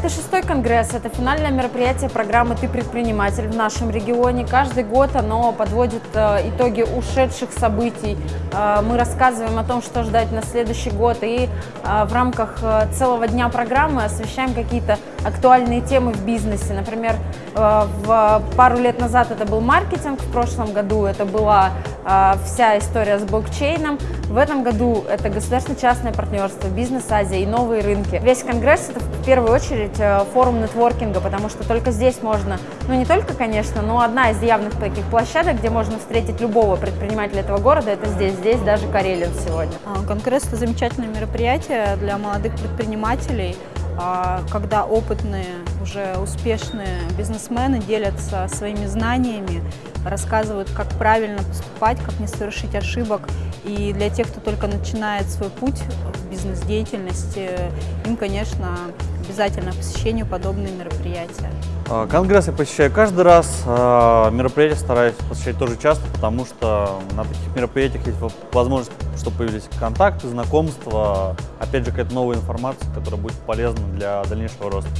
Это шестой конгресс, это финальное мероприятие программы «Ты предприниматель» в нашем регионе. Каждый год оно подводит э, итоги ушедших событий. Э, Мы рассказываем о том, что ждать на следующий год. И э, в рамках целого дня программы освещаем какие-то актуальные темы в бизнесе. Например, пару лет назад это был маркетинг, в прошлом году это была вся история с блокчейном. В этом году это государственно-частное партнерство, бизнес-Азия и новые рынки. Весь конгресс это в первую очередь э, форум нетворкинга, потому что только здесь можно, ну не только, конечно, но одна из явных таких площадок, где можно встретить любого предпринимателя этого города, это здесь. Здесь даже Карелин сегодня. А, Конгресс – это замечательное мероприятие для молодых предпринимателей, а, когда опытные, уже успешные бизнесмены делятся своими знаниями, рассказывают, как правильно поступать, как не совершить ошибок. И для тех, кто только начинает свой путь в бизнес-деятельности, им, конечно, обязательно посещению подобные мероприятия. А, Конгресс я посещаю каждый раз, а, мероприятия стараюсь посещать тоже часто, потому что на таких мероприятиях есть во- возможность, чтобы появились контакты, знакомства, опять же какая-то новая информация, которая будет полезна для дальнейшего роста.